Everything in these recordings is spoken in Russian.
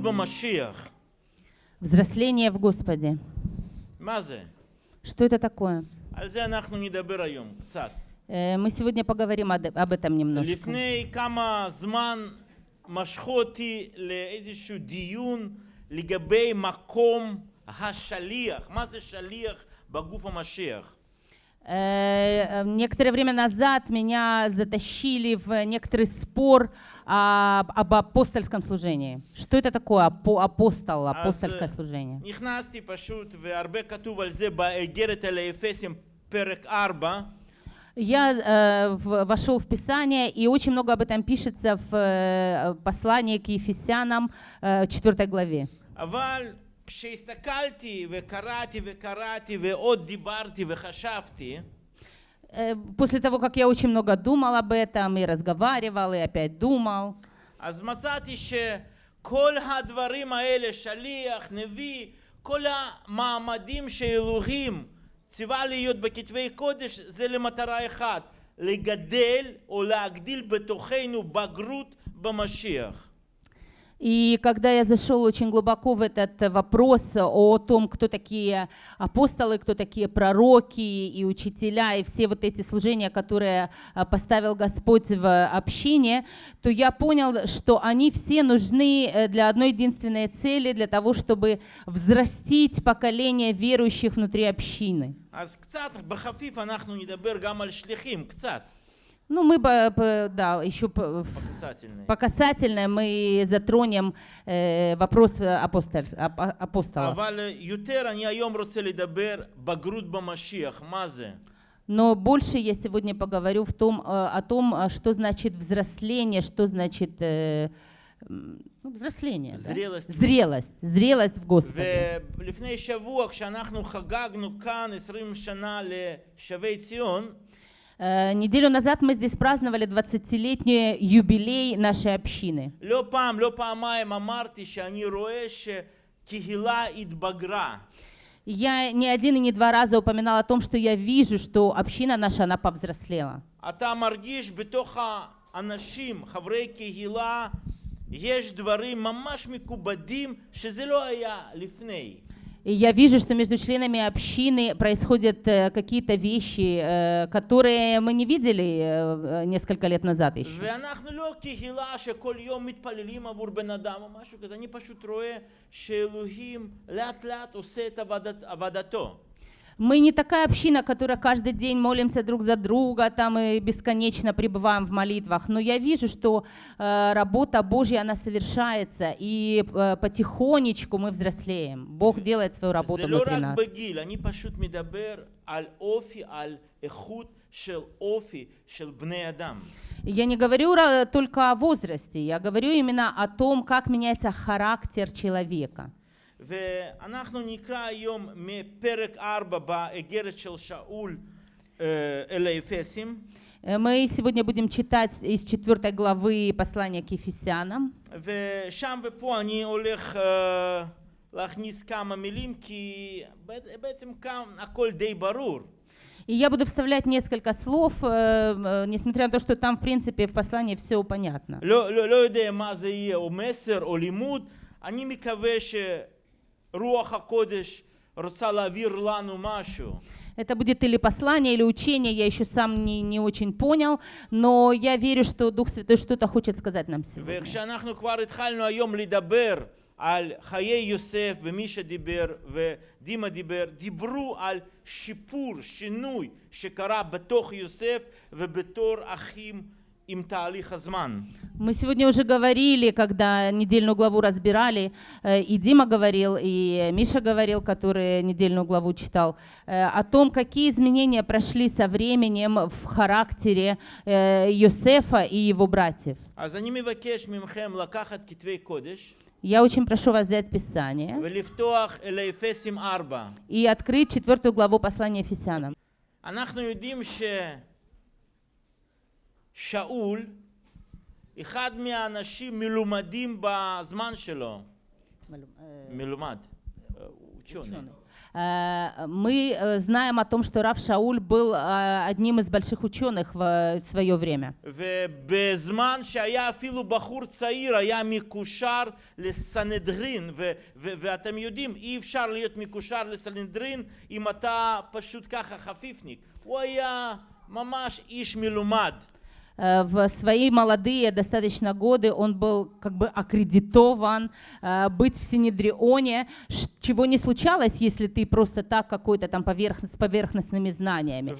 במשיח. Взросление в Господе. מה זה? Что это такое? על זה אנחנו נדבר היום קצת. Э, Мы сегодня поговорим об об этом немножко. לפני כמה זמן משכו אותי לאיזשהו דיון לגבי מקום השליח. מה זה שליח בגוף המשיח? Э, некоторое время назад меня затащили в некоторый спор об апостольском служении. Что это такое апостол, апостольское служение? Я э, вошел в Писание, и очень много об этом пишется в э, послании к Ефесянам, 4 главе. אבל כשהסתכלתי וקראתי וקראתי ועוד דיברתי וחשבתי, Э, После того, как я очень много думал об этом, и разговаривал, и опять думал, אז מצאתי שכל הדברים האלה, שליח, נביא, כל המעמדים שאלוהים ציווה להיות בכתבי קודש, זה למטרה אחת, לגדל או להגדיל בתוכנו בגרות במשיח. И когда я зашел очень глубоко в этот вопрос о том, кто такие апостолы, кто такие пророки и учителя, и все вот эти служения, которые а, поставил Господь в общине, то я понял, что они все нужны э, для одной единственной цели, для того, чтобы взрастить поколение верующих внутри общины. Ну, мы, э, да, еще по касательной, мы затронем э, вопрос э, апостол, а, апостола. Но больше я сегодня поговорю в том, э, о том, что значит взросление, что значит э, ну, взросление. Зрелость. Да? Зрелость. Зрелость в Господе. ולפני неделю назад мы здесь праздновали 20-летний юбилей нашей общины. לא פעם, לא פעמיים אמרתי שאני רואה שקהילה התבגרה. И Я не один и не два раза упоминала о том, что я вижу, что община наша, она повзрослела. אתה מרגיש בתוך האנשים, חברי קהילה, יש דברים ממש מכובדים שזה לא היה לפני. и я вижу, что между членами общины происходят э, какие-то вещи, э, которые мы не видели э, несколько лет назад еще. Они мы не такая община, которая каждый день молимся друг за друга там и бесконечно пребываем в молитвах, но я вижу, что э, работа Божья, она совершается, и э, потихонечку мы взрослеем. Бог делает свою работу внутри нас. Я не говорю только о возрасте, я говорю именно о том, как меняется характер человека. ואנחנו נקרא היום מפרק 4 באגרת של שאול אה, אל האפסים, Э, Мы сегодня будем читать из 4 главы послания к Ефесянам. ושם ופה אני הולך אה, להכניס כמה מילים, כי בע- בעצם כאן הכל די ברור. И я буду вставлять несколько слов, э, э, несмотря на то, что там, в принципе, в послании все понятно. לא, לא, לא יודע מה זה יהיה, או מסר או לימוד, אני מקווה שרוח Это будет или послание, или учение, я еще сам не, не очень понял, но я верю, что Дух Святой что-то хочет сказать нам сегодня. וכשאנחנו כבר התחלנו היום לדבר על חיי יוסף ומי שדיבר ודימה דיבר, דיברו על שיפור, שינוי שקרה בתוך יוסף ובתור אחים עם תהליך הזמן. Мы сегодня уже говорили, когда недельную главу разбирали, э, и Дима говорил, и Миша говорил, который недельную главу читал, э, о том, какие изменения прошли со временем в характере э, Йосефа и его братьев. אז אני מבקש מכם לקחת כתבי קודש Я очень прошу вас взять Писание ולפתוח אל האפסים 4. и открыть четвертую главу послания Ефесянам. אנחנו יודעים ששאול, אחד מהאנשים מלומדים בזמן שלו, מלומד, אה, ученый. Э, Мы э, знаем о том, что Рав Шауль был э, одним из больших ученых в свое время. ובזמן שהיה אפילו בחור צעיר היה מקושר לסנהדרין ו- ו- ואתם יודעים אי אפשר להיות מקושר לסנהדרין אם אתה פשוט ככה חפיפניק הוא היה ממש איש מלומד Э, В свои молодые достаточно годы он был как бы аккредитован э, быть в Синедрионе, чего не случалось, если ты просто так какой-то там поверхн- с поверхностными знаниями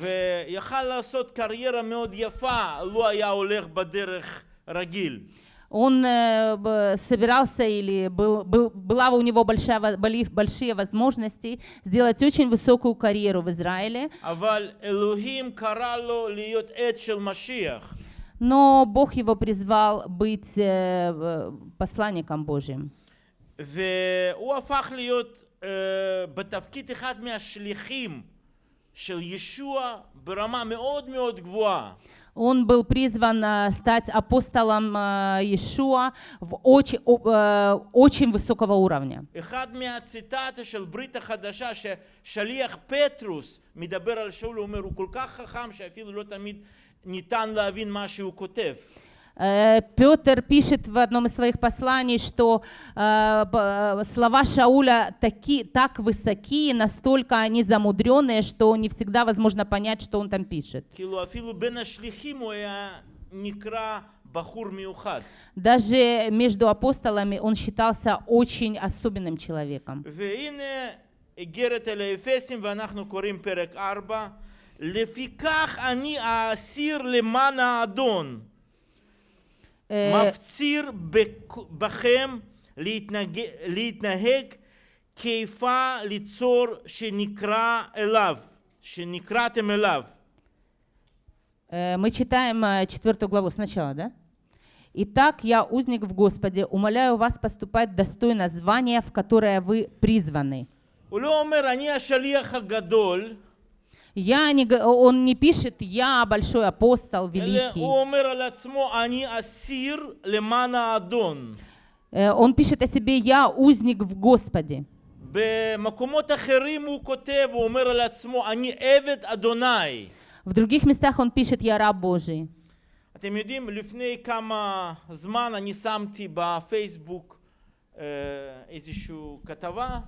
ויכל לעשות קריירה מאוד יפה לו היה הולך בדרך רגיל Он э, б- собирался или был, был, была у него большая, во- боли- большие возможности сделать очень высокую карьеру в Израиле, אבל אלוהים קרא לו להיות עד של משיח но Бог его призвал быть э, э, посланником Божьим. והוא הפך להיות uh, בתפקיד אחד מהשליחים של ישוע ברמה מאוד מאוד גבוהה. Он был призван э, стать апостолом э, Иешуа в очень, о- э, очень высокого уровня. אחד מהציטטה של ברית החדשה ששליח פטרוס מדבר על שאול, הוא אומר, הוא כל כך חכם שאפילו לא תמיד ניתן להבין מה שהוא כותב. Э, Петр пишет в одном из своих посланий, что э, б- э, слова Шауля таки, так высоки, настолько они замудренные, что не всегда возможно понять, что он там пишет. כאילו אפילו בין השליחים הוא היה נקרא בחור מיוחד. Даже между апостолами он считался очень особенным человеком. והנה איגרת אל האפסים ואנחנו קוראים פרק 4 לפיכך אני האסיר למען האדון Э, מפציר בכ- בכם להתנהג, להתנהג כיפה ליצור שנקרא אליו, שנקראתם אליו. Э, Мы читаем э, четвертую главу сначала, да? Итак, я узник в Господе, умоляю вас поступать достойно звания, в которое вы призваны. הוא Я не, г- он не пишет «я большой апостол, אלא великий». הוא אומר על עצמו אני אסיר למען האדון. Э, Он пишет о себе «я узник в Господе». במקומות אחרים הוא כותב, הוא אומר על עצמו אני עבד אדוני. В других местах он пишет «я раб Божий». אתם יודעים, לפני כמה זמן אני שמתי בפייסבוק אה, איזושהי כתבה,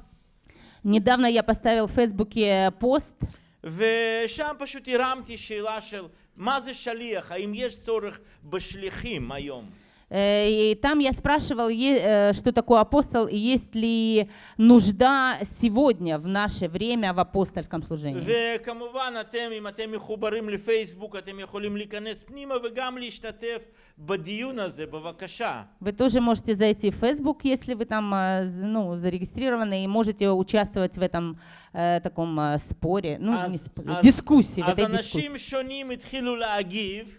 Недавно я поставил в Фейсбуке пост, ושם פשוט הרמתי שאלה של מה זה שליח, האם יש צורך בשליחים היום? э, и там я спрашивал, е- э, что такое апостол, и есть ли нужда сегодня, в наше время, в апостольском служении. וכמובן, אתם, אם אתם מחוברים לפייסבוק, אתם יכולים להיכנס פנימה וגם להשתתף בדיון הזה, בבקשה. Вы тоже можете зайти в Facebook, если вы там э, з- ну, зарегистрированы, и можете участвовать в этом э, таком э, споре, ну, не אז, споре, אז, дискуссии, в אז этой אנשים дискуссии. שונים התחילו להגיב,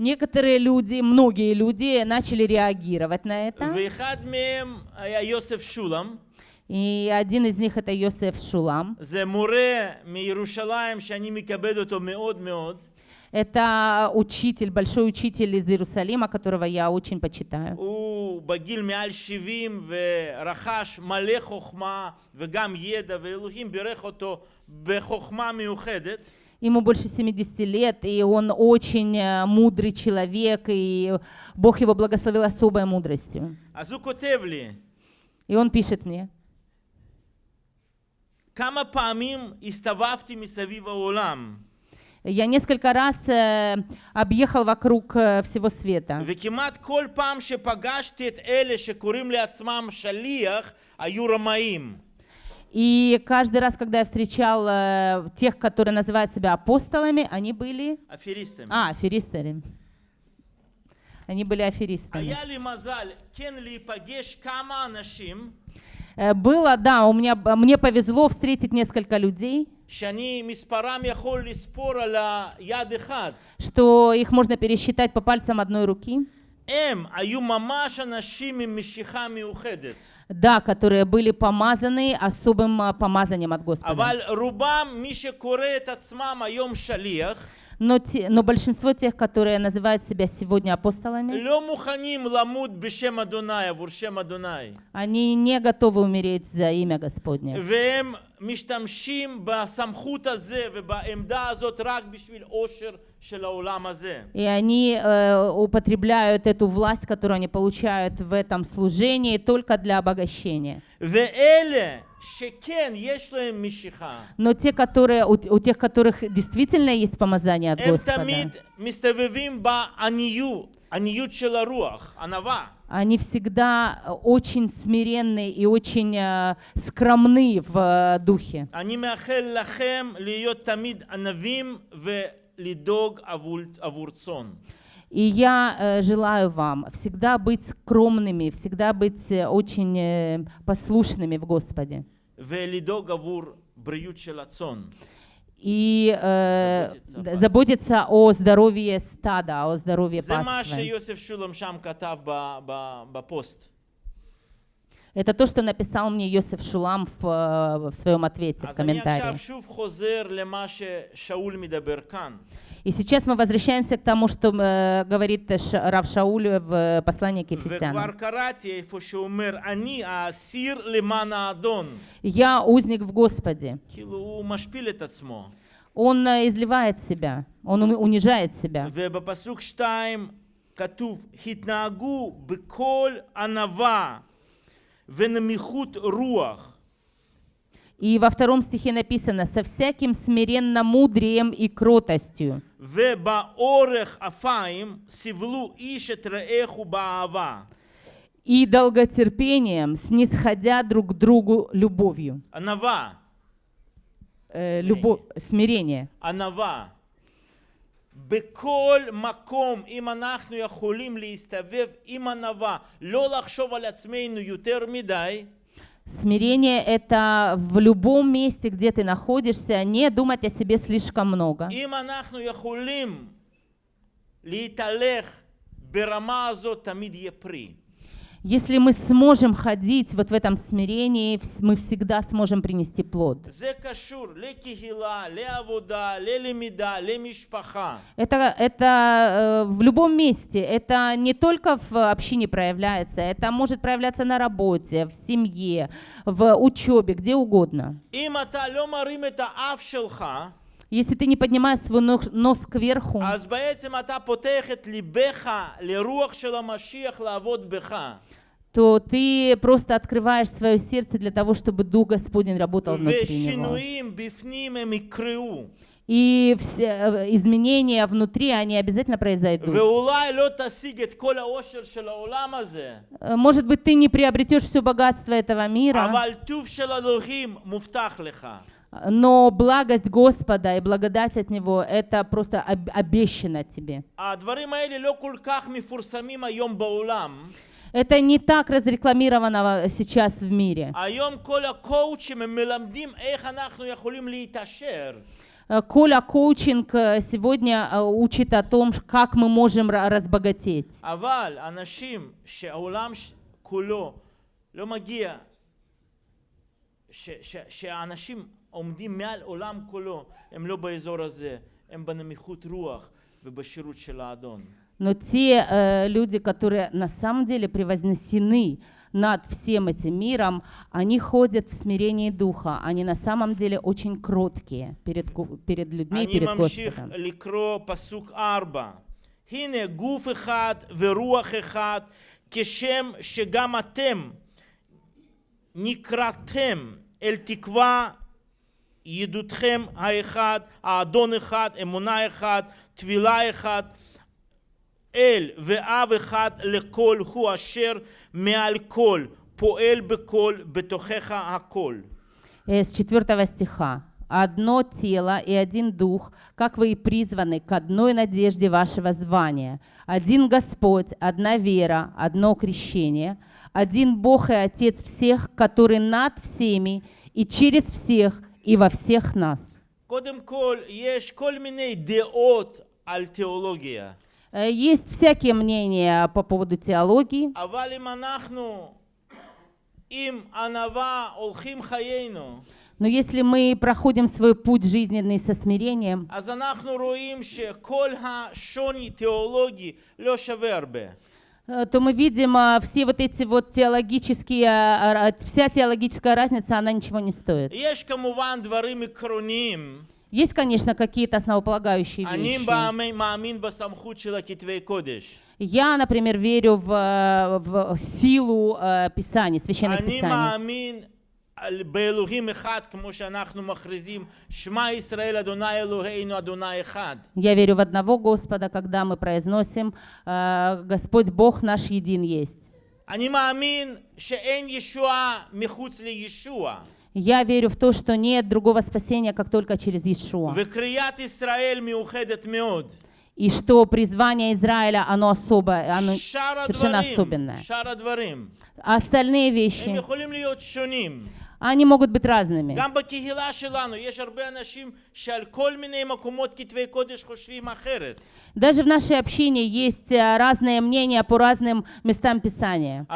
некоторые люди, многие люди начали реагировать на это. И один из них это Йосеф Шулам. Это учитель, большой учитель из Иерусалима, которого я очень почитаю הוא בגיל מעל 70 ורכש מלא חוכמה וגם ידע, ואלוהים בירך אותו בחוכמה מיוחדת. Ему больше 70 лет, и он очень э, мудрый человек, и Бог его благословил особой мудростью. אז הוא כותב לי, И он пишет мне, כמה פעמים הסתובבתי מסביב העולם, я несколько раз э, объехал вокруг э, всего света, וכמעט и каждый раз, когда я встречал э, тех, которые называют себя апостолами, они были... Аферистами. А, аферистами. Они были аферистами. Э, было, да, у меня, мне повезло встретить несколько людей, что их можно пересчитать по пальцам одной руки. הם היו ממש אנשים עם משיכה מיוחדת. да, которые были помазаны особым а, помазанием от Господа. אבל רובם, מי שקורא את עצמם היום שליח, Но, те- но большинство тех, которые называют себя сегодня апостолами, לא מוכנים למות בשם אדוני, עבור שם אדוני. они не готовы умереть за имя Господне. והם משתמשים בסמכות הזה ובעמדה הזאת רק בשביל עושר של העולם הזה. И они э, употребляют эту власть, которую они получают в этом служении, только для обогащения. Но те, которые, у, у тех, которых действительно есть помазание от Господа, они всегда э, очень смиренны и очень э, скромны в э, духе. И я э, желаю вам всегда быть скромными, всегда быть э, очень э, послушными в Господе. И э, заботиться о здоровье стада, о здоровье паства. Это то, что написал мне Йосиф Шулам в, э, в своем ответе, в אז אני עכשיו комментарии. שוב חוזר למה ששאול מדבר כאן. И сейчас мы возвращаемся к тому, что э, говорит Ш- Рав Шауль в послании к וכבר Ефесянам. קראתי איפה שאומר, אני האסיר למען האדון. «Я узник в Господе». כאילו הוא משפיל את עצמו. Он э, изливает себя, он уни- унижает себя. ובפסוק 2 כתוב, התנהגו בכל ענווה венамихут руах. И во втором стихе написано «со всяким смиренно мудрием и кротостью». И долготерпением, снисходя друг к другу любовью. Анава. Э, любо... Смирение. Анава. בכל מקום, אם אנחנו יכולים להסתובב עם ענווה, לא לחשוב על עצמנו יותר מדי, Смирение — это в любом месте, где ты находишься, не думать о себе слишком много. Если мы сможем ходить вот в этом смирении, мы всегда сможем принести плод. Это, это э, в любом месте. Это не только в общине проявляется, это может проявляться на работе, в семье, в учебе, где угодно. Если ты не поднимаешь свой нос, нос кверху, то ты просто открываешь свое сердце для того, чтобы Дух Господень работал внутри него. И все э, изменения внутри, они обязательно произойдут. Э, может быть, ты не приобретешь все богатство этого мира, но благость Господа и благодать от Него — это просто обещано тебе. הדברים האלה לא כל כך מפורסמים היום בעולם. Это не так разрекламировано сейчас в мире. היום כל הקואוצ'ים הם מלמדים איך אנחנו יכולים להתעשר. Э, Коля коучинг э, сегодня э, учит о том, ш- как мы можем ра- разбогатеть. אבל אנשים שהעולם ש- כולו לא מגיע, ש- ש- שהאנשים עומדים מעל עולם כולו, הם לא באזור הזה, הם בנמיכות רוח ובשירות של האדון. Но те э, люди, которые на самом деле превознесены над всем этим миром, они ходят в смирении духа. Они на самом деле очень кроткие перед, гу- перед людьми, אני перед ממשיך Господом. לקרוא פסוק ארבע. הנה גוף אחד ורוח אחד, כשם שגם אתם נקראתם אל תקווה ידותכם האחד, האדון אחד, אמונה אחד, טבילה אחד, אל ואב אחד לכל הוא אשר מעל כל, פועל בכל, בתוכך הכל. Э, С 4 стиха. «Одно тело и один дух, как вы и призваны к одной надежде вашего звания. Один Господь, одна вера, одно крещение, один Бог и Отец всех, который над всеми и через всех и во всех нас». קודם כל, יש כל מיני דעות על תיאולוגיה, Э, Э, есть всякие мнения по поводу теологии. Но если мы проходим свой путь жизненный со смирением, э, то мы видим а, все вот эти вот теологические, а, а, вся теологическая разница, она ничего не стоит. יש כמובן דברים עקרוניים. Есть, конечно, какие-то основополагающие אני вещи. מאמין- מאמין בסמכות של הכתבי קודש. Я, например, верю в, э, в силу э, Писаний, священных אני Писаний. מאמין על- באלוהים אחד, כמו שאנחנו מכריזים, שמע ישראל אדוני אלוהינו אדוני אחד. Я верю в одного Господа, когда мы произносим э, «Господь Бог наш един есть». אני מאמין שאין ישועה מחוץ לישוע. Я верю в то, что нет другого спасения, как только через Иешуа. И что призвание Израиля, оно особое, оно совершенно особенное. Остальные вещи, они могут быть разными. Даже в нашей общине есть э, разные мнения по разным местам Писания.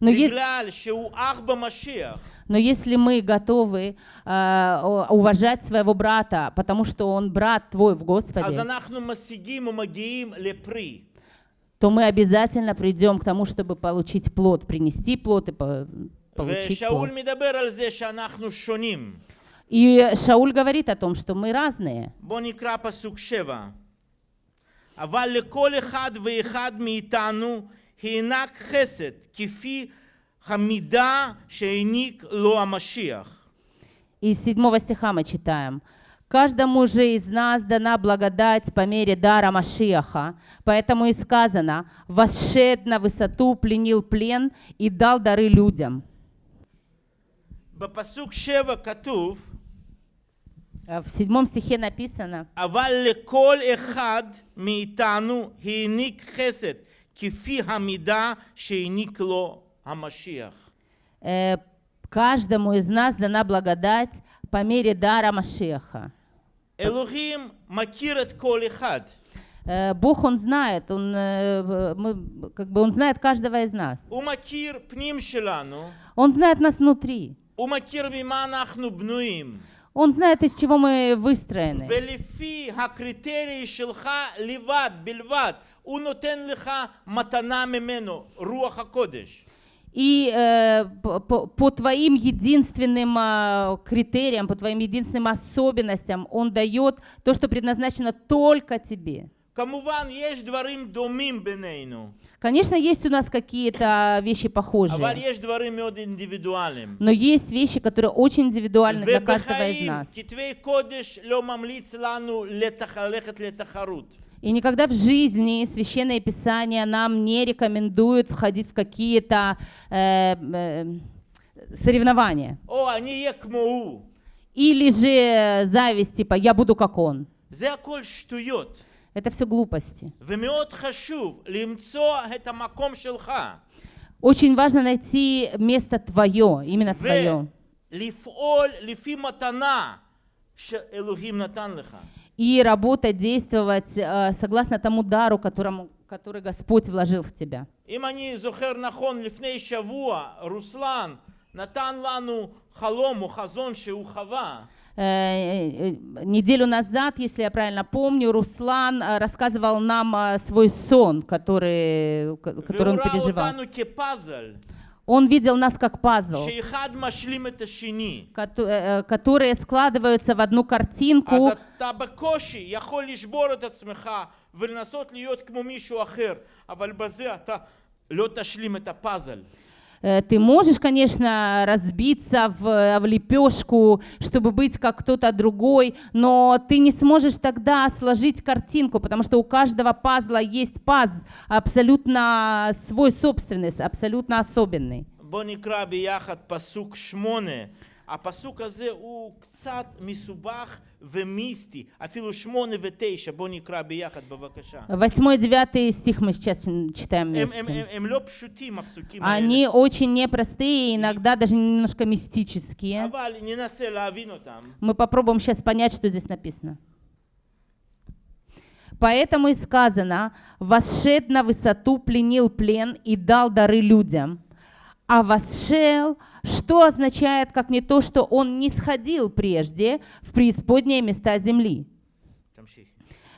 Но, е- בגלל שהוא אח במשיח, но если мы готовы э, о- уважать своего брата, потому что он брат твой в אז Господе, אנחנו משיגים ומגיעים לפרי. то мы обязательно придем к тому, чтобы получить плод, принести плод и по- получить ושאול плод. מדבר על זה שאנחנו שונים. И Шауль говорит о том, что мы разные. בואו נקרא פסוק שבע. אבל לכל אחד ואחד מאיתנו הענק חסד, כפי המידה שהעניק לו המשיח. Из седьмого стиха мы читаем. Каждому же из нас дана благодать по мере дара Машиаха, поэтому и сказано, «Восшед на высоту, пленил плен и дал дары людям». בפסוק שבע כתוב, Э, В седьмом стихе написано, אבל לכל אחד מאיתנו העניק חסד, כפי המידה שהעניק לו המשיח. э, «Каждому из нас дана благодать по мере дара Машиаха». אלוהים מכיר את כל אחד. Э, Бог, Он знает, он, э, в- мы, как бы он знает каждого из нас. הוא מכיר פנים שלנו, Он знает нас внутри. הוא מכיר ממה אנחנו בנויים. Он знает, из чего мы выстроены. ולפי הקריטריה שלך לבד, בלבד, и э, по, по твоим единственным э, критериям, по твоим единственным особенностям Он дает то, что предназначено только тебе. Конечно, есть у нас какие-то вещи похожие. Но есть вещи, которые очень индивидуальны для каждого из нас. И никогда в жизни Священное Писание нам не рекомендует входить в какие-то э, э, соревнования. О, они як. Или же зависть, типа «я буду как он». Это все глупости. Очень важно найти место твое, именно твое ולפעול לפי מתנה שאלוהים נתן לך. И работать, действовать э, согласно тому дару, которому, который Господь вложил в тебя. אם אני זוכר נכון, לפני שבוע רוסלן נתן לנו חלום או חזון שהוא חווה. Э, э, Неделю назад, если я правильно помню, Руслан э, рассказывал нам э, свой сон, который, к- который והוא он ראה переживал. אותנו כפאזל, Он видел нас как пазл, שאחד משלים את השני. кото- э, которые складываются в одну אז картинку, אתה בקושי יכול לשבור את עצמך ולנסות להיות כמו מישהו אחר, אבל בזה אתה לא תשלים את הפאזל. Э, Ты можешь, конечно, разбиться в, в лепешку, чтобы быть как кто-то другой, но ты не сможешь тогда сложить картинку, потому что у каждого пазла есть паз абсолютно свой собственный, абсолютно особенный. בואו נקרא ביחד פסוק שמונה. הפסוק הזה הוא קצת מסובך ומיסטי, אפילו שמונה ותשע. בואו נקרא ביחד בבקשה. Восьмой, девятый стих мы сейчас м, читаем הם, הם, הם, вместе. הם לא פשוטים הפסוקים האלה, Они очень непростые, иногда даже немножко мистические. אבל ננסה להבין אותם. Мы попробуем сейчас понять, что здесь написано. Поэтому и сказано, восшед на высоту, пленил плен и дал дары людям. А восшел, что означает, как не то, что он не сходил прежде в преисподние места земли. תמשיכי.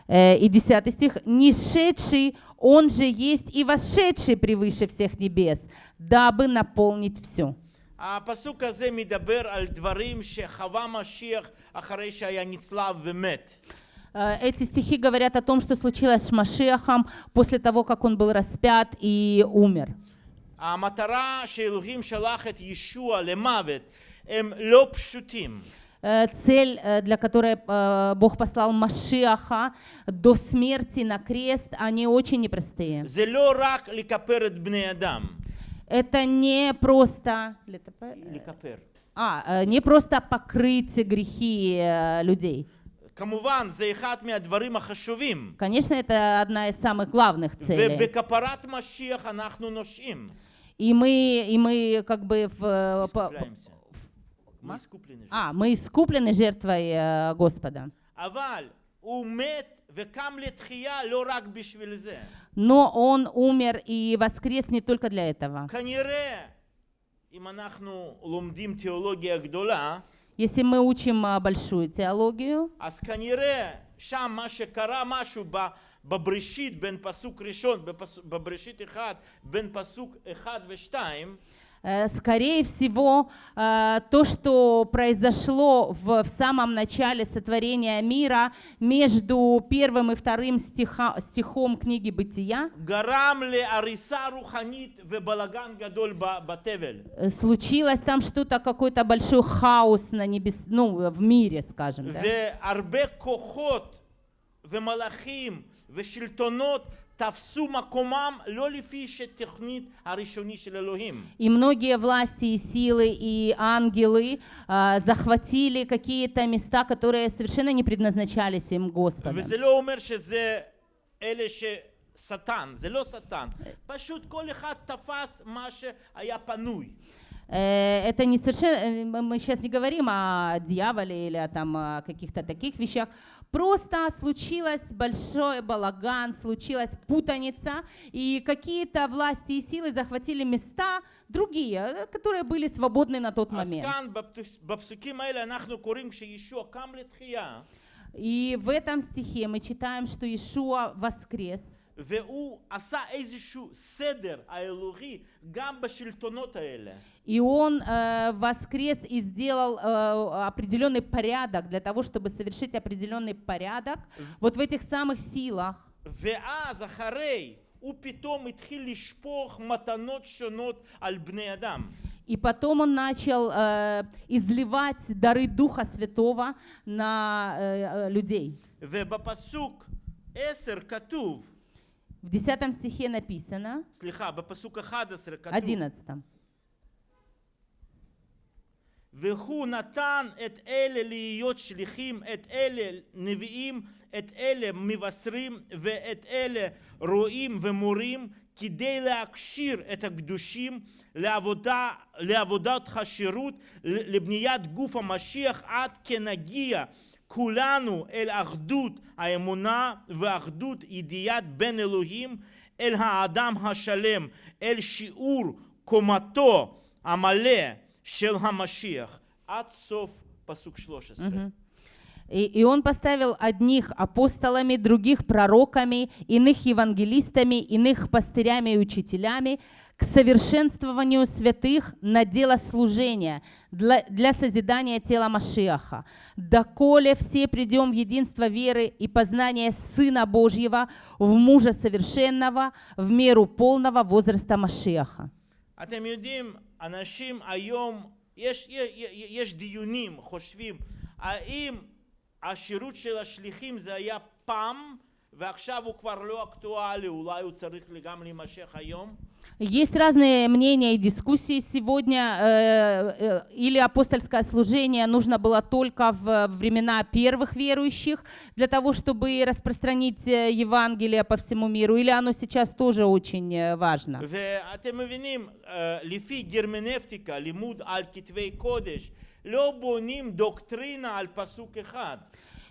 Э, И 10 стих. «Несшедший, он же есть и восшедший превыше всех небес, дабы наполнить все». הפסוק הזה מדבר על דברים שחווה משיח אחרי שהיה נצלב ומת. Э, Эти стихи говорят о том, что случилось с Машехом после того, как он был распят и умер. המטרה שאלוהים שלח את ישוע למוות הם לא פשוטים. Э, Цель, э, для которой э, Бог послал Машеха до смерти на крест, они очень непростые. זה לא רק לכפר את בני אדם. Это не просто... לכפר. А, э, не просто покрыть грехи э, людей. כמובן, זה אחד מהדברים החשובים. Конечно, это одна из самых главных целей. ובכפרת משיח אנחנו נושעים. И мы, и мы как бы в. В, мы искуплены. А, мы искуплены жертвой э, Господа. Но он умер и воскрес не только для этого. Если мы учим э, большую теологию, Бабрешит бен пасук решен, бабрешит эхад бен пасук эхад вештайм. Э, скорее всего, э, то, что произошло в, в самом начале сотворения мира между первым и вторым стиха, стихом книги «Бытия», э, случилось там что-то, какой-то большой хаос на небес, ну, в мире, скажем. Да? והרבה כוחות ומלאכים ושלטונות תפסו מקומם לא לפי שתוכנית הראשוני של אלוהים. И многие власти и силы и ангелы а, захватили какие-то места, которые совершенно не предназначались им Господом. וזה לא אומר שזה אלה ששטן, זה לא שטן. פשוט כל אחד תפס מה שהיה פנוי. Э, это не совершенно, э, мы сейчас не говорим о дьяволе или о, там, о каких-то таких вещах. Просто случилось большой балаган, случилась путаница, и какие-то власти и силы захватили места другие, э, которые были свободны на тот момент. И в этом стихе мы читаем, что Иешуа воскрес – והוא עשה איזשהו סדר האלוהי גם בשלטונות האלה. и он э, воскрес и сделал э, определенный порядок для того, чтобы совершить определенный порядок вот в этих самых силах. ואז אחרי הוא פתאום התחיל לשפוך מתנות שונות על בני אדם. И потом он начал э, изливать дары Духа Святого на э, э, людей. ובפסוק 10 כתוב, В 10 стихе написано, סליחה, בפסוק 11 כתוב, 11, והוא נתן את אלה להיות שליחים, את אלה נביאים, את אלה מבשרים ואת אלה רועים ומורים, כדי להכשיר את הקדושים לעבודה, לעבודת השירות, לבניית גוף המשיח, עד כנגיע כולנו אל אחדות האמונה ואחדות ידיעת בין אלוהים, אל האדם השלם, אל שיעור קומתו המלא של המשיח. עד סוף פסוק 13. И, и он поставил одних апостолами, других пророками, иных евангелистами, иных пастырями и учителями к совершенствованию святых на дело служения для, для созидания тела Машиаха. Доколе все придем в единство веры и познание Сына Божьего, в мужа совершенного, в меру полного возраста Машиаха. אתם יודעים, אנשים היום, יש, יש, יש דיונים, חושבים, האם השירות של השליחים זה היה פעם, ועכשיו הוא כבר לא אקטואלי, אולי הוא צריך גם להימשך היום? Есть разные мнения и дискуссии сегодня. э, э, Или апостольское служение нужно было только в времена первых верующих для того, чтобы распространить э, Евангелие по всему миру, или оно сейчас тоже очень важно.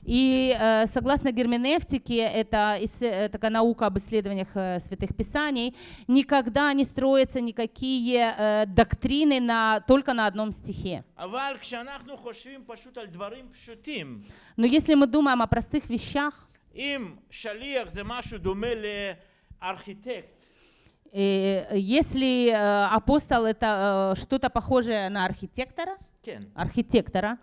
И э, согласно герменевтике, это такая наука об исследованиях э, святых писаний, никогда не строятся никакие э, доктрины на, только на одном стихе. Но если мы думаем о простых вещах, э, если э, апостол это э, что-то похожее на архитектора, архитектора,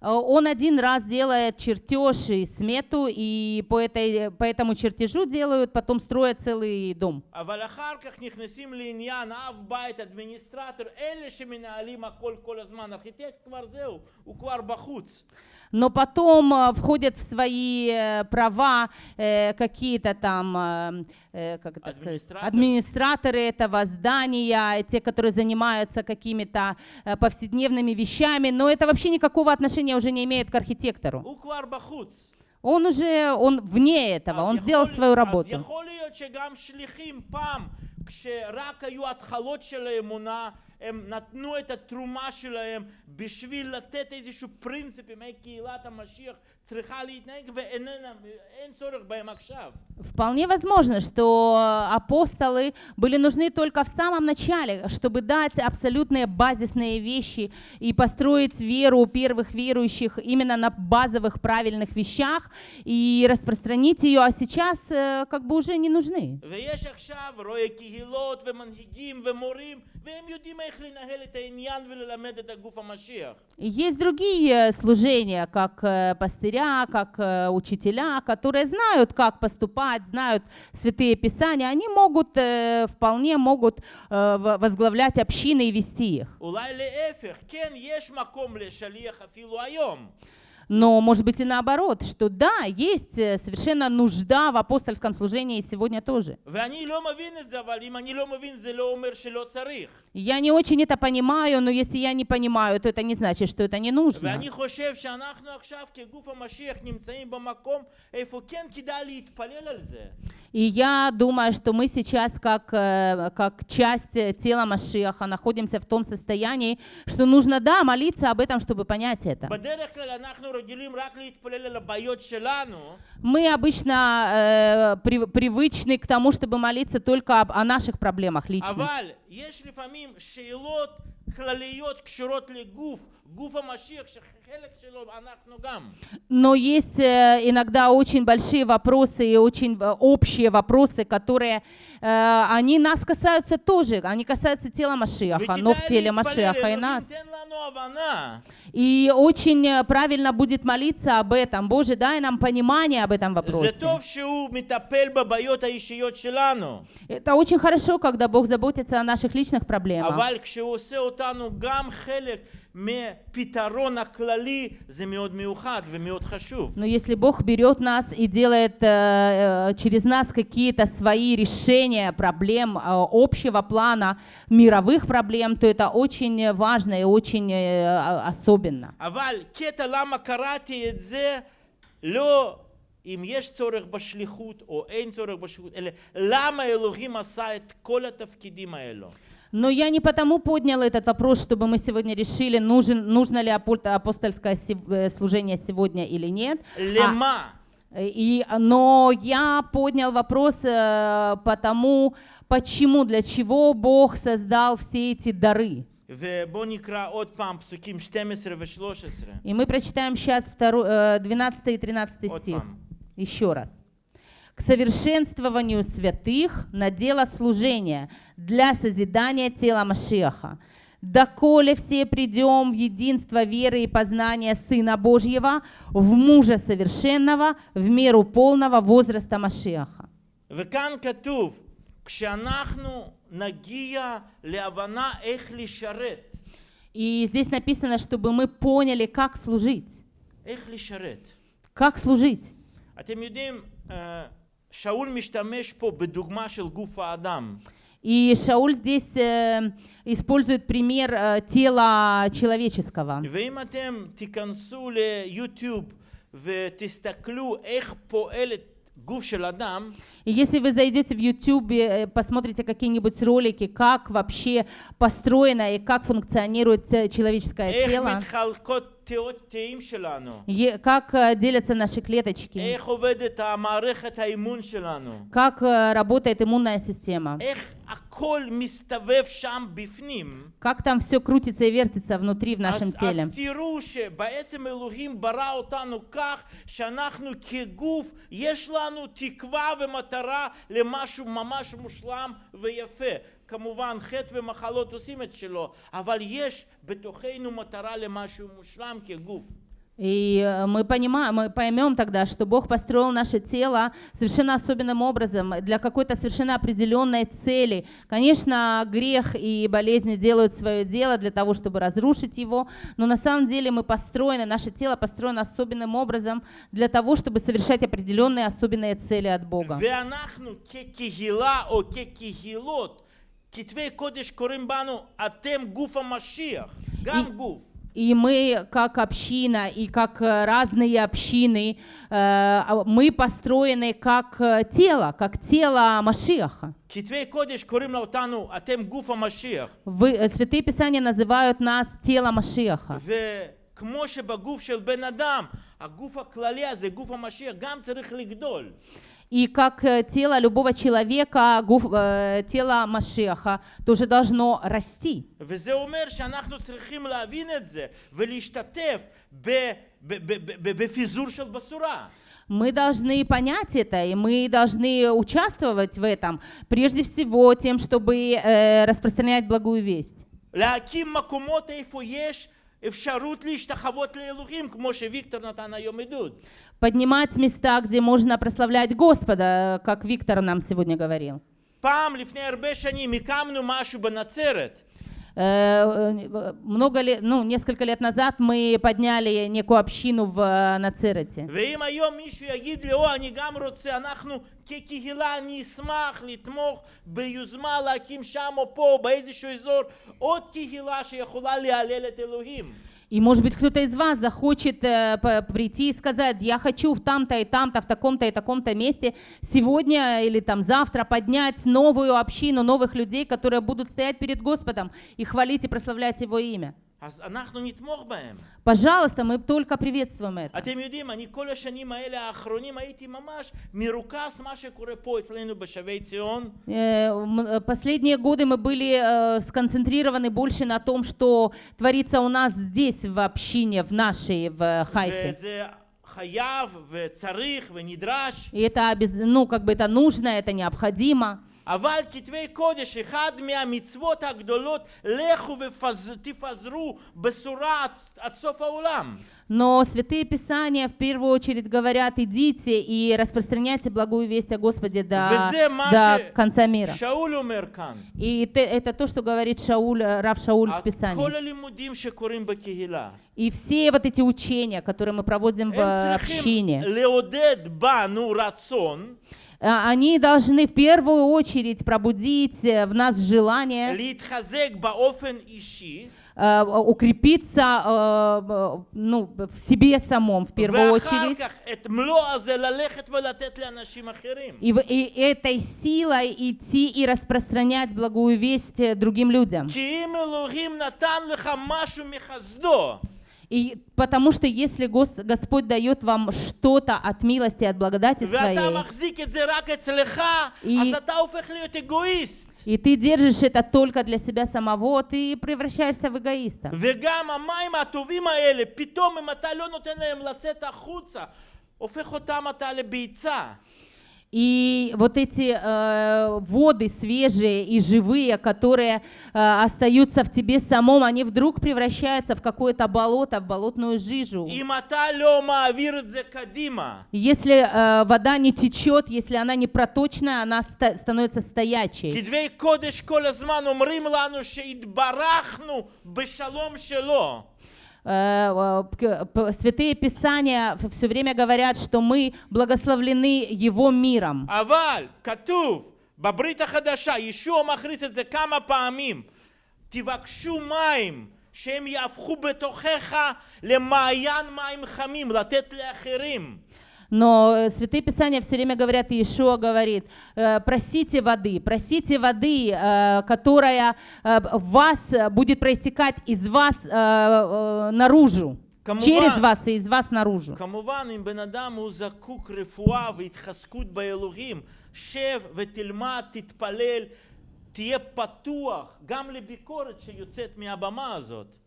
Э, он один раз делает чертеж и смету, и по, этой, по этому чертежу делают, потом строят целый дом. Но потом э, входят в свои э, права какие-то там как это администраторы. Сказать, администраторы этого здания, те, которые занимаются какими-то э, повседневными вещами, но это вообще никакого отношения уже не имеет к архитектору. הוא כבר בחוץ. Он уже, он вне этого, אז он יכול- сделал свою אז работу. יכול להיות שגם שליחים פעם, כשרק היו התחלות של האמונה, הם נתנו את התרומה שלהם בשביל לתת איזשהו פרינציפים, איך קהילת המשיח Вполне возможно, что апостолы были нужны только в самом начале, чтобы дать абсолютные базисные вещи и построить веру первых верующих именно на базовых правильных вещах и распространить ее, а сейчас э, как бы уже не нужны. Есть другие служения, как э, пастыря, пастыря, как э, учителя, которые знают, как поступать, знают святые писания. Они могут, э, вполне могут э, возглавлять общины и вести их. Но, может быть, и наоборот, что да, есть э, совершенно нужда в апостольском служении сегодня тоже. Я не очень это понимаю, но если я не понимаю, то это не значит, что это не нужно. И я думаю, что мы сейчас как, э, как часть э, тела Машиаха находимся в том состоянии, что нужно, да, молиться об этом, чтобы понять это. Мы обычно э, привычны к тому, чтобы молиться только о наших проблемах лично. Но есть э, иногда очень большие вопросы и очень э, общие вопросы, которые, э, они нас касаются тоже, они касаются тела Машиаха, но в теле Машиаха и нас. И очень правильно будет молиться об этом. Боже, дай нам понимание об этом вопросе. Это очень хорошо, когда Бог заботится о наших личных проблемах. אבל כשהוא עושה אותנו גם חלק מפתרון הכללי, זה מאוד מיוחד ומאוד חשוב. Но если Бог берет нас и делает э, э, через нас какие-то свои решения проблем э, общего плана, мировых проблем, то это очень важно и очень э, а- особенно. אבל קטע למה קראתי את זה, לא אם יש צורך בשליחות או אין צורך בשליחות, אלא למה אלוהים עשה את כל התפקידים האלו. Но я не потому подняла этот вопрос, чтобы мы сегодня решили, нужен, нужно ли апостольское э, служение сегодня или нет. А, Лема. А, и, но я поднял вопрос э, потому, почему, для чего Бог создал все эти дары. И мы прочитаем сейчас 12 э, и 13 стих. Еще раз К совершенствованию святых на дело служения для созидания тела Машеха. Доколе все придем в единство веры и познания Сына Божьего, в мужа совершенного, в меру полного возраста Машеха. וכאן כתוב, כשאנחנו נגיע להבנה איך לשרת, И здесь написано, чтобы мы поняли, как служить. איך לשרת. Как служить? אתם יודעים, אה, שאול משתמש פה בדוגמה של גוף האדם. И Шауль здесь э, использует пример э, тела человеческого. ואם אתם תיכנסו ליוטיוב ותסתכלו איך פועלת גוף של אדם, И если вы зайдете в YouTube, э, посмотрите какие-нибудь ролики, как вообще построено и как функционирует э, человеческое איך тело, Как э, делятся наши клеточки? Как э, работает иммунная система? Как там все крутится и вертится внутри в нашем теле. תראו שבעצם אלוהים ברא אותנו כך שאנחנו כגוף, יש לנו תקווה ומטרה למשהו ממש מושלם ויפה. כמובן חטא ומחלות עושים את שלו, אבל יש בתוכנו מטרה למשהו מושלם כגוף. И э, мы понимаем, мы поймем тогда, что Бог построил наше тело совершенно особенным образом, для какой-то совершенно определенной цели. Конечно, грех и болезни делают свое дело для того, чтобы разрушить его, но на самом деле мы построены, наше тело построено особенным образом для того, чтобы совершать определенные особенные цели от Бога. ואנחנו כקהילה או כקהילות, כתבי קודש קוראים בנו, אתם גוף המשיח, גם И- גוף. И мы, как община, и как э, разные общины, э, а мы построены как э, тело, как тело Машиаха. כתבי קודש קוראים אותנו, אתם גוף המשיח. Вы, э, Святые Писания называют нас тело Машиаха. וכמו שבגוף של בן אדם, הגוף הכללי הזה, גוף המשיח, גם צריך לגדול. И как э, тело любого человека, гуф- э, тело Машиаха тоже должно расти. וזה אומר שאנחנו צריכים להבין את זה ולהשתתף ב- ב- ב- ב- בפיזור של בשורה. Мы должны понять это, и мы должны участвовать в этом, прежде всего тем, чтобы э, распространять благую весть. להקים מקומות איפה יש Поднимать места, где можно прославлять Господа, как Виктор нам сегодня говорил פעם, לפני הרבה שנים, הקמנו משהו בנצרת. Э, э, Много лет, ну, несколько лет назад мы подняли некую общину в э, Нацерете. ואם היום מישהו יגיד לי, או, אני גם רוצה, אנחנו כקהילה נשמח לתמוך ביוזמה להקים שם או פה, באיזשהו אזור, עוד קהילה שיכולה להלל את אלוהים. и, может быть, кто-то из вас захочет э, прийти и сказать, я хочу в там-то и там-то, в таком-то и таком-то месте сегодня или там завтра поднять новую общину, новых людей, которые будут стоять перед Господом и хвалить и прославлять Его имя. אז אנחנו נתמוך בהם. Пожалуйста, мы только приветствуем это. אתם יודעים, אני כל השנים האלה האחרונים הייתי ממש מרוכז מה שקורה פה אצלנו בשבי ציון. Э, м, э, Последние годы мы были э, сконцентрированы больше на том, что творится у нас здесь, в общине, в нашей, в Хайфе. וזה חייב וצריך ונדרש. И это, обяз- ну, как бы это нужно, это необходимо. אבל כתבי קודש, אחד מהמצוות הגדולות, לכו ותפזרו בשורה עד, עד סוף העולם. Но святые писания в первую очередь говорят, идите и распространяйте благую весть о Господе до, וזה מה до конца мира. ששאול אומר כאן. И те- это то, что говорит Шауль, э, Рав Шауль в כל Писании. הלימודים שקורים בקהילה, И все вот эти учения, которые мы проводим в הם э, צריכים общине, а, они должны в первую очередь пробудить э, в нас желание э, укрепиться э, ну, в себе самом в первую очередь. И, и этой силой идти и распространять благую весть другим людям. כי אם אלוהים נתן לך משהו מחסדו, И потому что если Гос- Господь дает вам что-то от милости, от благодати ואתה своей, מחזיק את זה רק אצלך, И- אז אתה הופך להיות אגואיסט. и ты держишь это только для себя самого, ты превращаешься в эгоиста. וגם המים הטובים האלה, פתאום אם אתה לא נותן להם לצאת החוצה, הופך אותם אתה לביצה. И вот эти э, воды свежие и живые, которые э, остаются в тебе самом, они вдруг превращаются в какое-то болото, в болотную жижу. אם אתה לא מעביר את זה קדימה, Если э, вода не течет, если она не проточная, она ста- становится стоячей. כתבי קודש כל הזמן אומרים לנו שהתברכנו בשלום שלו. Э, э, к- п- Святые Писания все время говорят, что мы благословлены Его миром. אבל כתוב בברית החדשה, ישוע מכריז את זה כמה פעמים, תבקשו מים שהם יהפכו בתוכך למעיין מים חמים, לתת לאחרים. Но э, Святые Писания все время говорят, и Иешуа говорит, э, просите воды, просите воды, э, которая э, в вас э, будет проистекать из вас э, э, наружу, כמובן. через вас и из вас наружу. כמובן, אם בן אדם הוא זקוק רפואה והתחזקות באלוהים, שב ותלמד, תתפלל, תהיה פתוח גם לביקורת שיוצאת מהבמה הזאת.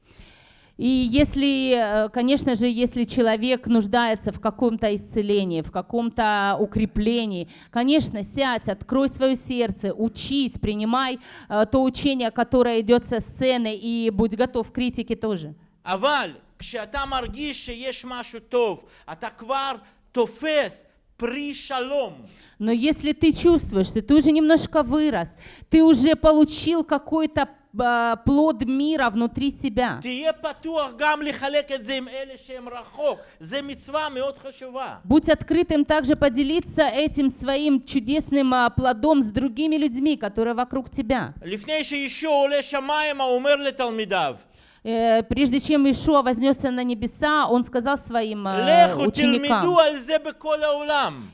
И если, э, конечно же, если человек нуждается в каком-то исцелении, в каком-то укреплении, конечно, сядь, открой свое сердце, учись, принимай э, то учение, которое идет со сцены, и будь готов к критике тоже. אבל כשאתה מרגיש שיש משהו טוב, אתה כבר תופס פרי שלום. Но если ты чувствуешь, что ты уже немножко вырос, ты уже получил какой-то э, Э, плод мира внутри себя. Будь открытым также поделиться этим своим чудесным э, плодом с другими людьми, которые вокруг тебя. Э, прежде чем Ишуа вознесся на небеса, он сказал своим ученикам,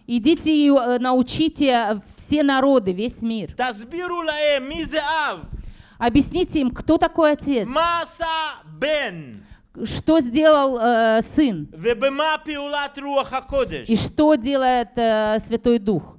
«Идите и научите все народы, весь мир». Объясните им, кто такой отец. Маса бен. Что сделал э, сын? И что делает э, Святой Дух?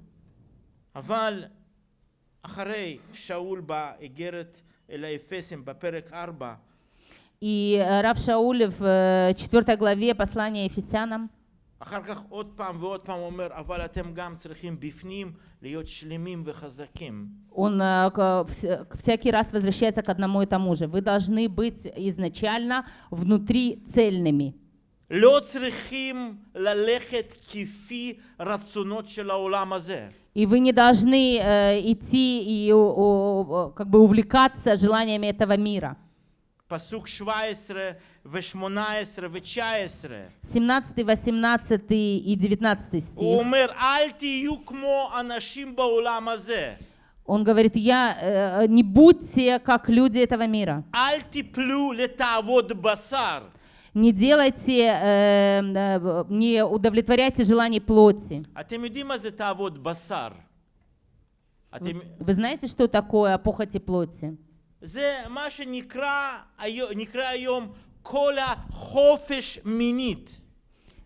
И э, Рав Шауль э, в 4 главе послания Ефесянам אחר כך עוד פעם ועוד פעם אומר, אבל אתם גם צריכים בפנים להיות שלמים וחזקים. он э, к- вс- к- всякий раз возвращается к одному и тому же. Вы должны быть изначально внутри цельными. לא צריכים ללכת כפי רצונות של העולם הזה. И вы не должны э, идти и о- о- как бы увлекаться желаниями этого мира. Пасук 17, 18 и 19 стих. Он говорит, я, э, не будьте как люди этого мира. Не делайте, э, э, не удовлетворяйте желаний плоти. Вы знаете, что такое похоти плоти? זה מה שנקרא היום, נקרא היום כל החופש מינית.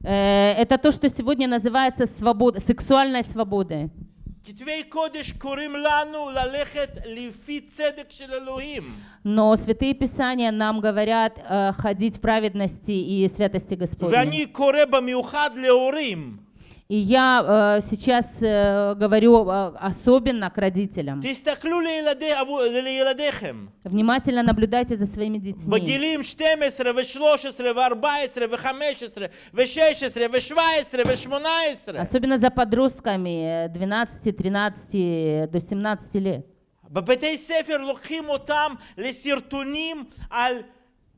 Э, Это то, что сегодня называется свобода, сексуальной свободой. כתבי קודש קוראים לנו ללכת לפי צדק של אלוהים. Но святые писания нам говорят э, ходить в праведности и святости Господней. ואני קורא במיוחד להורים. И я э, сейчас э, говорю э, особенно к родителям. תסתכלו לילדי, עבור- לילדיכם. Внимательно наблюдайте за своими детьми. בגילים 12 ו-13 ו-14 ו-15 ו-16 ו-17 ו-18. Особенно за подростками э, 12, 13 до 17 лет. בבתי ספר לוקחים אותם לסרטונים על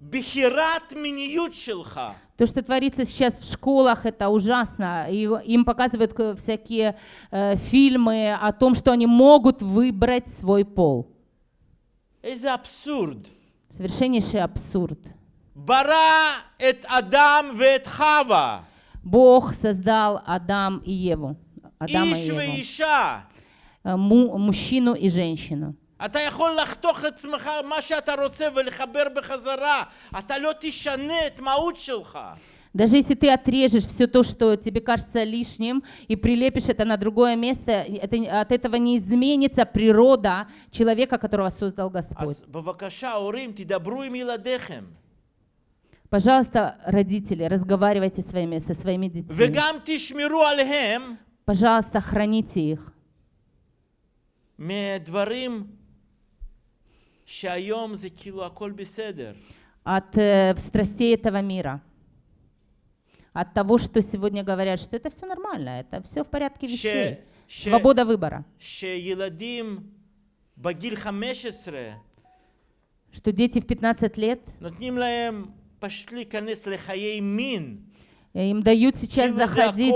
בחירת מיניות שלך. То, что творится сейчас в школах, это ужасно. И им показывают э, всякие э, фильмы о том, что они могут выбрать свой пол. Это абсурд. Совершеннейший абсурд. Бара эт Адам вет Хава. Бог создал Адам и Еву. Адама и Еву. Э, му, мужчину и женщину. אתה יכול לחתוך לעצמך מה שאתה רוצה ולחבר בחזרה. אתה לא תשנה את מהות שלך. Даже если ты отрежешь все то, что тебе кажется лишним, и прилепишь это на другое место, это, от этого не изменится природа человека, которого создал Господь. אז בבקשה, הורים, תדברו עם ילדיכם. Пожалуйста, родители, разговаривайте своими, со своими детьми. וגם תשמרו עליהם Пожалуйста, храните их מדברים от э, страстей этого мира, от того, что сегодня говорят, что это все нормально, это все в порядке вещей, ש, свобода выбора. что дети в 15 лет э, им дают сейчас заходить.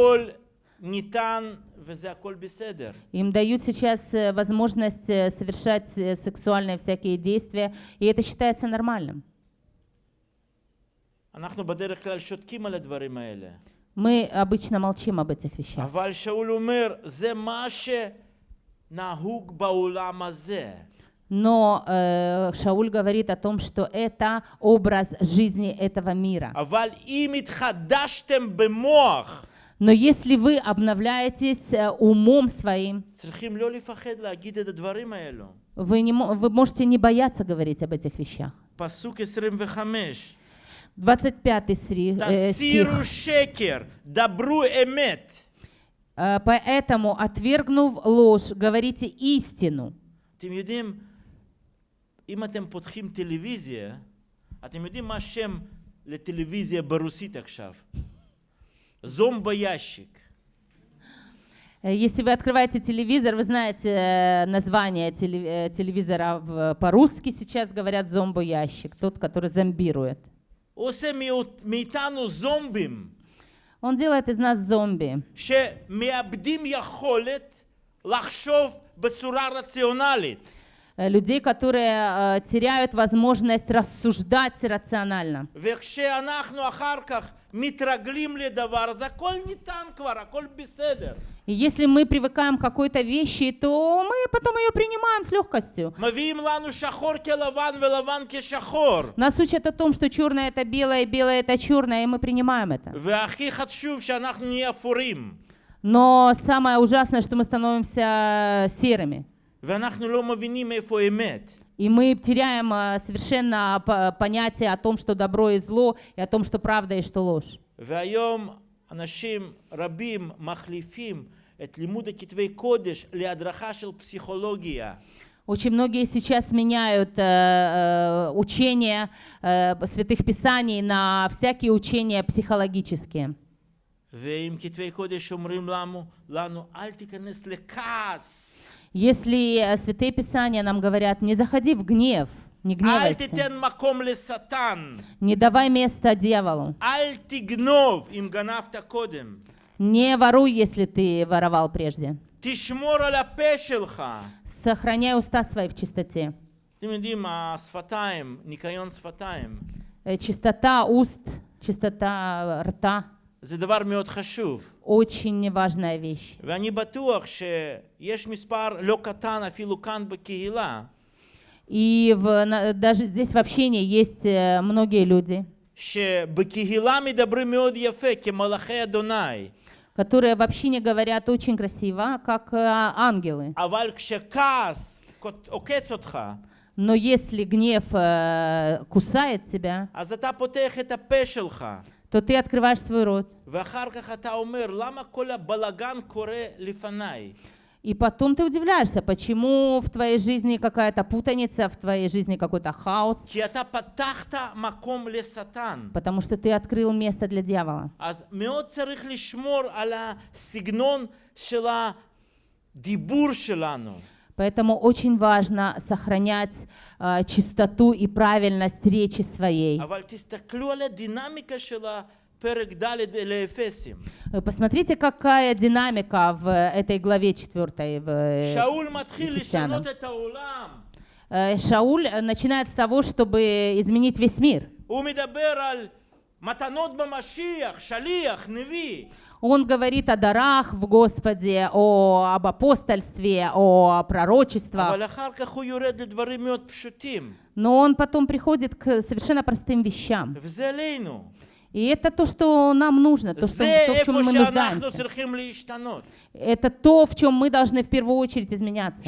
Им дают сейчас э, возможность э, совершать э, сексуальные всякие действия, и это считается нормальным. Мы обычно молчим об этих вещах. Но э, Шауль говорит о том, что это образ жизни этого мира. אבל אם התחדשתם במוח, Но если вы обновляетесь э, умом своим, צריכים לא לפחד להגיד את הדברים האלו. вы, не, мо- вы можете не бояться говорить об этих вещах. פסוק 25, 25 сри- э, стих. תסירו שקר, דברו אמת. Э, Поэтому, отвергнув ложь, говорите истину. אתם יודעים, אם אתם פותחים טלוויזיה, אתם יודעים מה השם לטלוויזיה ברוסית עכשיו? Зомбоящик. Э, если вы открываете телевизор, вы знаете э, название э, телевизора по-русски сейчас говорят зомбоящик, тот, который зомбирует. Он делает из нас зомби. Людей, которые теряют возможность рассуждать рационально. וכשאנחנו אחר כך מתרגלים לדבר, אז הכל ניתן כבר, הכל בסדר. И если мы привыкаем к какой-то вещи, то мы потом ее принимаем с легкостью. מביאים לנו שחור כלבן ולבן כשחור. Нас учат о том, что черное это белое, белое это черное, и мы принимаем это. והכי חשוב שאנחנו נהיה אפורים. Но самое ужасное, что мы становимся серыми. ואנחנו לא מבינים איפה האמת. И мы теряем э, совершенно по- понятие о том, что добро и зло, и о том, что правда и что ложь. והיום אנשים רבים מחליפים את לימוד הכתבי קודש להדרכה של פסיכולוגיה. Очень многие сейчас меняют э, э, учения э, святых писаний на всякие учения психологические. ואם כתבי קודש אומרים לנו, לנו אל תיכנס לכעס, Если э, Святые Писания нам говорят, не заходи в гнев, не гневайся. Не давай место дьяволу. Не воруй, если ты воровал прежде. Сохраняй уста свои в чистоте. Э, чистота уст, чистота рта. Очень важная вещь. И в, на, даже здесь в общении есть э, многие люди, которые в общине говорят очень красиво, как э, ангелы. Но если гнев э, кусает тебя, то ты открываешь свой рот. И потом ты удивляешься, почему в твоей жизни какая-то путаница, в твоей жизни какой-то хаос. Потому что ты открыл место для дьявола. Поэтому очень важно сохранять э, чистоту и правильность речи своей. Э, посмотрите, какая динамика в э, этой главе 4 в э, Шауль начинает с того, чтобы изменить весь мир. Он говорит о дарах в Господе, о, об апостольстве, о пророчествах. Но он потом приходит к совершенно простым вещам. И это то, что нам нужно, то, что, то в чем мы нуждаемся. Это то, в чем мы должны в первую очередь изменяться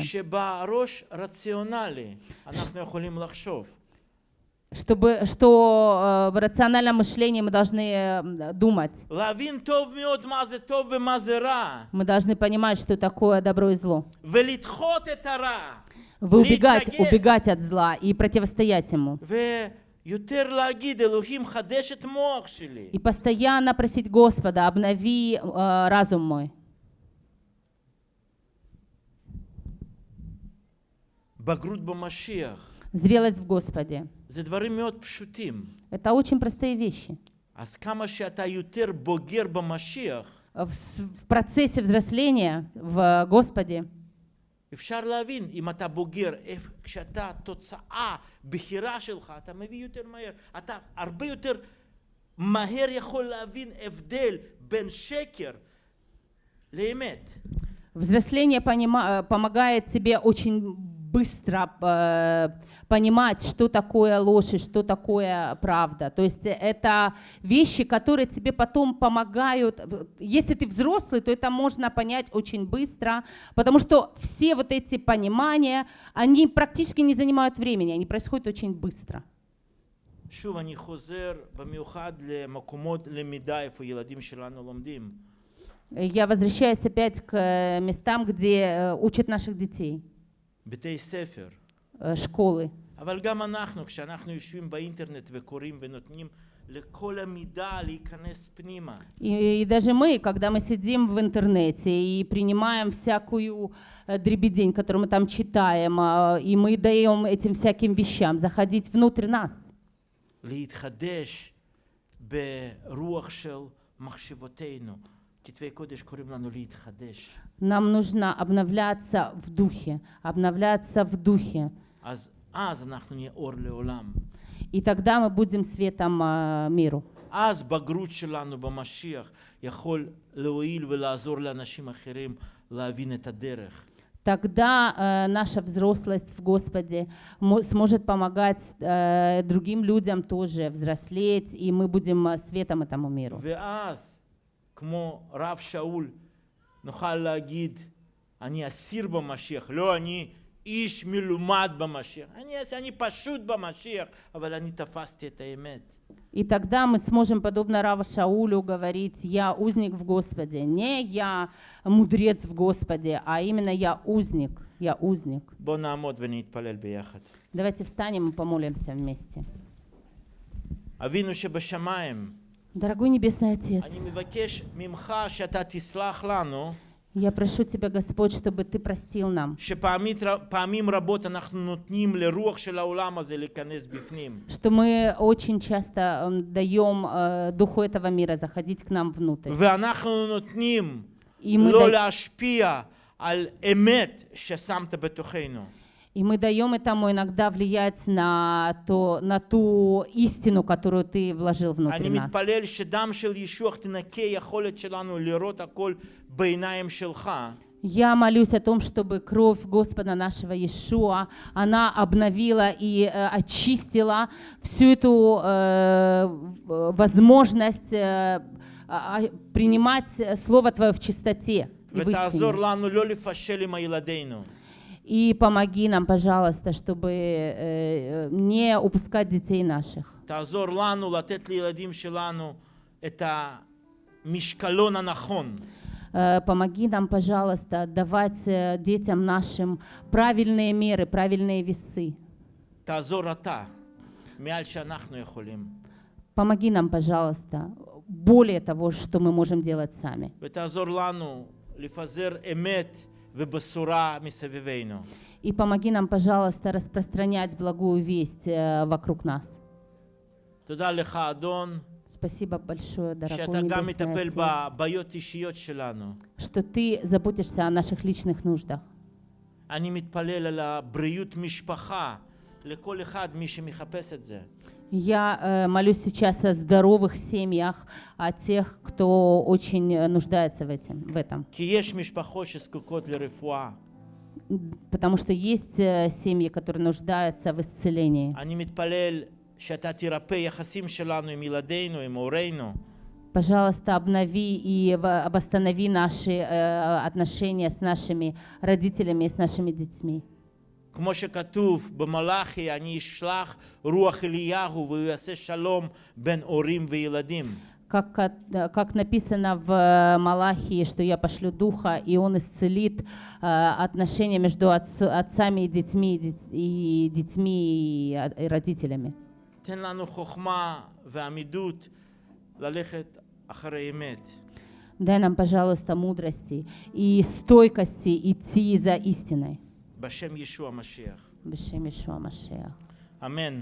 чтобы, что э, в рациональном мышлении мы должны э, думать. Мы должны понимать, что такое добро и зло. Вы убегать, убегать от зла и противостоять ему. И постоянно просить Господа, обнови э, разум мой. Зрелость в Господе. זה דברים מאוד פשוטים. Это очень простые вещи. אז כמה שאתה יותר בוגר במשיח, В, с- в процессе взросления в Господе אפשר להבין אם אתה בוגר, איפ- כשאתה תוצאה, בחירה שלך, אתה מביא יותר מהר, אתה הרבה יותר מהר יכול להבין הבדל בין שקר לאמת. Взросление понима- э, помогает тебе очень быстро э, понимать, что такое ложь и что такое правда. То есть это вещи, которые тебе потом помогают. В- Если ты взрослый, то это можно понять очень быстро, потому что все вот эти понимания, они практически не занимают времени, они происходят очень быстро. שוב, אני חוזר במיוחד למקומות למידה איפה ילדים שלנו לומדים. Я возвращаюсь опять к э, местам, где э, учат наших детей, בתי ספר. э, школы. אבל גם אנחנו, כשאנחנו יושבים באינטרנט וקוראים ונותנים לכל המידע להיכנס פנימה. И, и даже мы, когда мы сидим в интернете и принимаем всякую э, дребедень, которую мы там читаем, а, и мы даем этим всяким вещам заходить внутрь нас, להתחדש ברוח של מחשבותינו. כתבי קודש קוראים לנו להתחדש. нам нужно обновляться в духе, обновляться в духе. אז אז אנחנו נהיה אור לעולם. И тогда мы будем светом а, миру. אז בגרות שלנו במשיח יכול להועיל ולעזור לאנשים אחרים להבין את הדרך. Тогда э, наша взрослость в Господе мо- сможет помогать э, другим людям тоже взрослеть, и мы будем э, светом этому миру. ואז, כמו רב שאול, נוכל להגיד, אני אסיר במשיח, לא אני איש מלומד במשיח. אני, אני פשוט במשיח, אבל אני תפסתי את האמת. И тогда мы сможем, подобно Рава Шаулю, говорить, я узник в Господе. Не я мудрец в Господе, а именно я узник. Я узник. בואו נעמוד ונתפלל ביחד. Давайте встанем и помолимся вместе. אבינו שבשמיים, Дорогой Небесный Отец, אני מבקש ממך שאתה תסלח לנו, я прошу Тебя, Господь, чтобы Ты простил нам, שפעמים רבות אנחנו נותנים לרוח של העולם הזה להיכנס בפנים. что мы очень часто м, даем э, духу этого мира заходить к нам внутрь. ואנחנו נותנים И мы, לא да- להשפיע על אמת ששמת בתוכנו. И мы даем этому иногда влиять на, то, на ту истину, которую ты вложил внутрь нас. Я молюсь о том, чтобы кровь Господа нашего Иешуа, она обновила и э, очистила всю эту э, возможность э, а, а, принимать э, Слово Твое в чистоте и в истине. И помоги нам, пожалуйста, чтобы э, э, не упускать детей наших. תעזור לנו לתת לילדים שלנו את המשקלון הנכון. Э, Помоги нам, пожалуйста, давать э, детям нашим правильные меры, правильные весы. תעזור אתה, מעל שאנחנו יכולים. Помоги нам, пожалуйста, более того, что мы можем делать сами. ותעזור לנו לפזר אמת ובשורה מסביבנו. И помоги нам, пожалуйста, распространять благую весть э, вокруг нас. תודה לך, אדון, Спасибо большое, дорогой שאתה גם Небесный מטפל Отец, בבעיות אישיות שלנו. что Ты заботишься о наших личных нуждах. אני מתפלל על הבריאות משפחה לכל אחד, מי שמחפש את זה. я э, молюсь сейчас о здоровых семьях, о тех, кто очень э, нуждается в, этим, в этом. Потому что есть э, семьи, которые нуждаются в исцелении. Пожалуйста, обнови и обостанови наши отношения с нашими родителями и с нашими детьми. כמו שכתוב במלאכי, אני אשלח רוח אליהו והוא יעשה שלום בין הורים וילדים. Как, от- э, как написано в э, Малахии, что я пошлю Духа, и Он исцелит э, отношения между отц- отцами и детьми, и дет- и детьми и, от- и родителями. תן לנו חוכמה ועמידות ללכת אחרי אמת. Дай нам, пожалуйста, мудрости и стойкости идти за истиной. בשם ישוע המשיח. בשם ישוע המשיח. אמן.